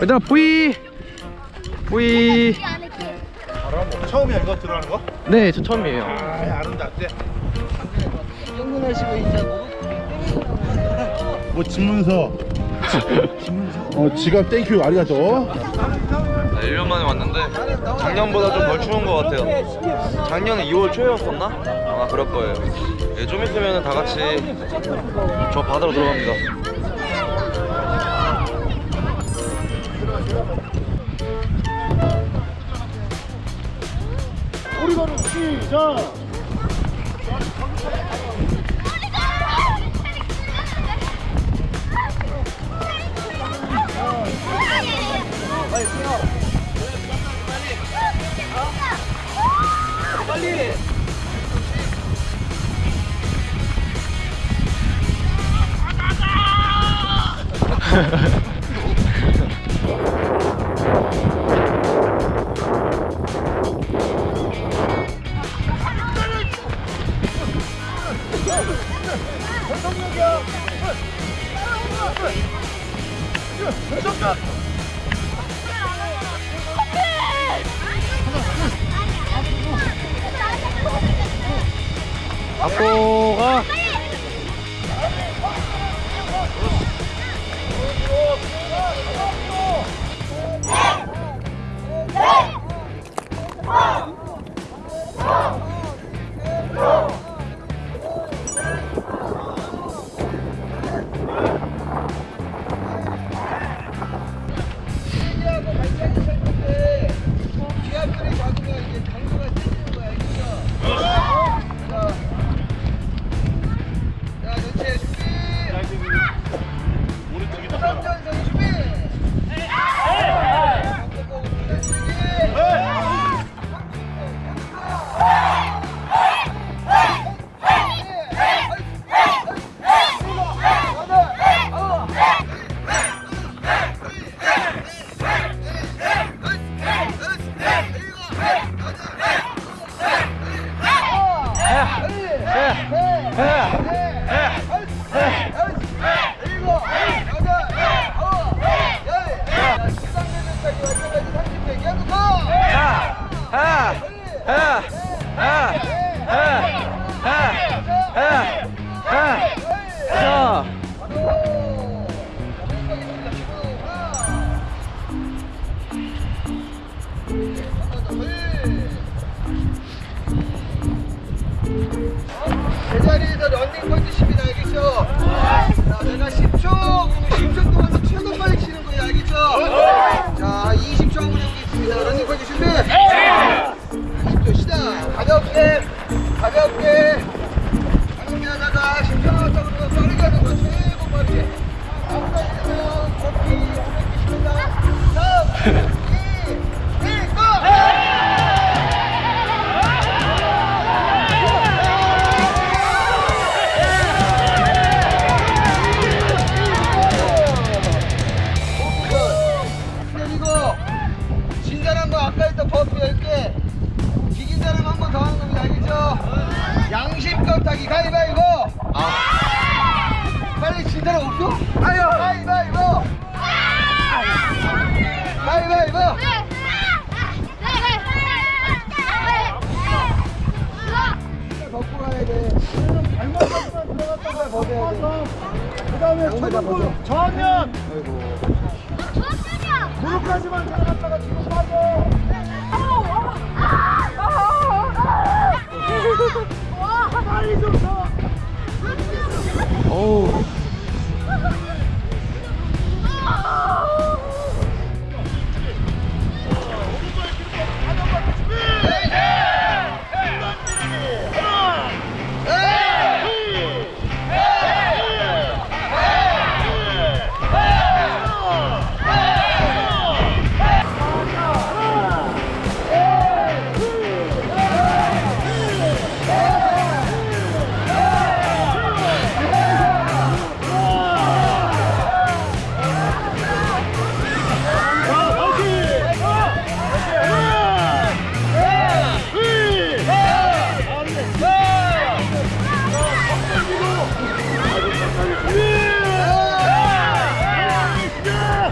일단 뿌이. 뿌이. 처음이야 이거 들어가는 거? 네 저 처음이에요. 아, 네, 아름답지? 연구하시고 이제 뭐 집문서? 어 지갑 thank you ありがとう. 네, 1년 만에 왔는데 작년보다 좀 덜 추운 것 같아요. 작년에 2월 초였었나? 아마 그럴 거예요. 예, 좀 있으면 다 같이 저 바다로 들어갑니다. 우리가는 시작 아빠가 제자리에서 런닝 컨디션이 알겠죠? 자, 내가 10초, 그러면 10초 버프 10개 이긴 사람 한 번 더 하는 겁니다. 알겠죠? 양심껏 타기 가위바위보! 빨리 진 사람 없어? 아유. 가위바위보! 가위바위보! 돼 들어갔다가 돼그 다음에 초등부 저하면 무릎까지만 들어갔다가 뒤로 빠져 빨리 좀 서.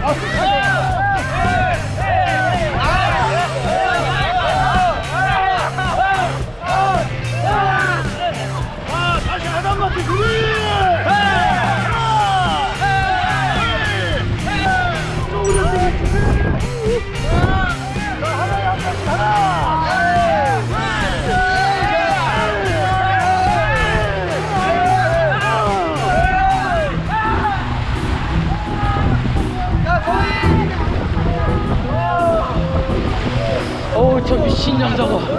아, 아, 아. 하자고